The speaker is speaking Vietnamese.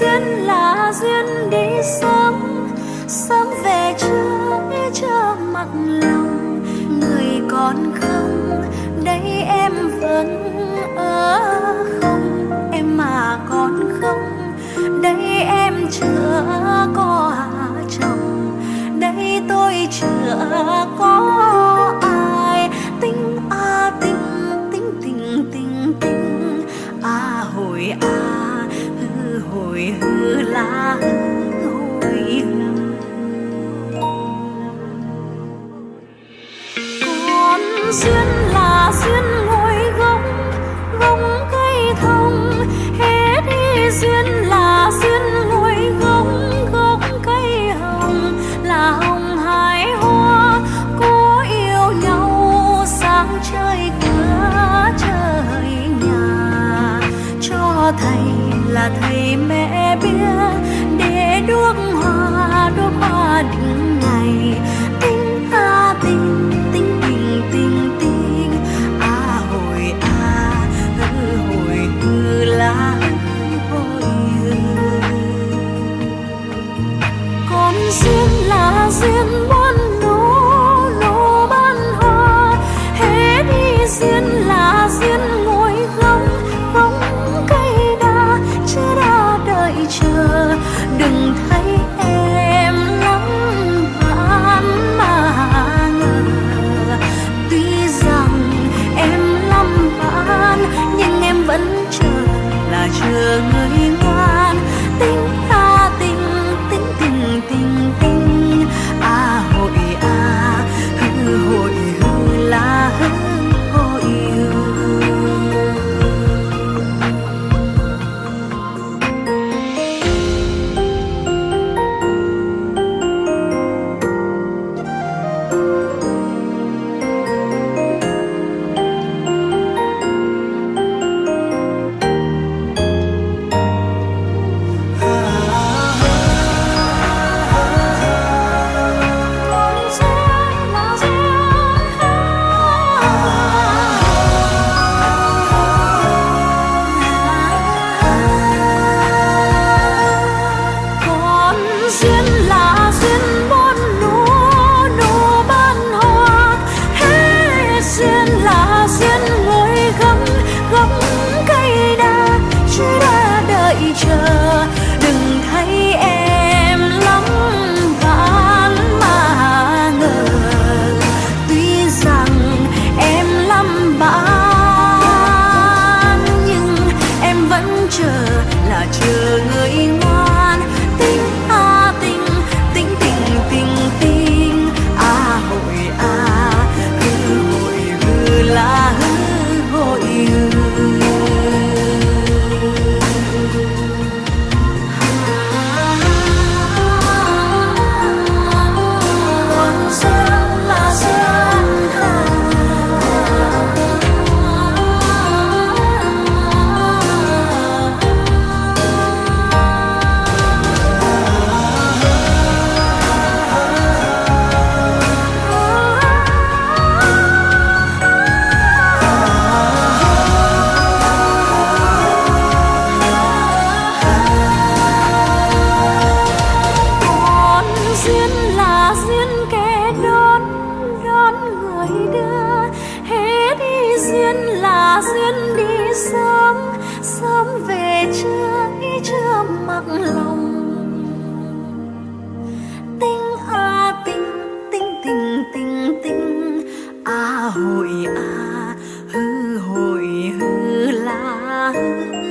duyên là duyên đi sớm sớm về chưa biết chưa mặt lòng, người còn khơi hồi hư lá hồi con duyên là duyên ngồi gông gông cây thông. Hết đi duyên là duyên ngồi gông gông cây hồng. Là hồng hái hoa cố yêu nhau. Sáng trời cửa trời nhà, cho thầy là thầy mẹ biết để đuốc hoa đuốc hoa đứng ngày. 的。duyên là duyên đi sớm sớm về chưa khi chưa mặc lòng. Tình à tình tình tình tình tình à hội à hư hội hư là hư.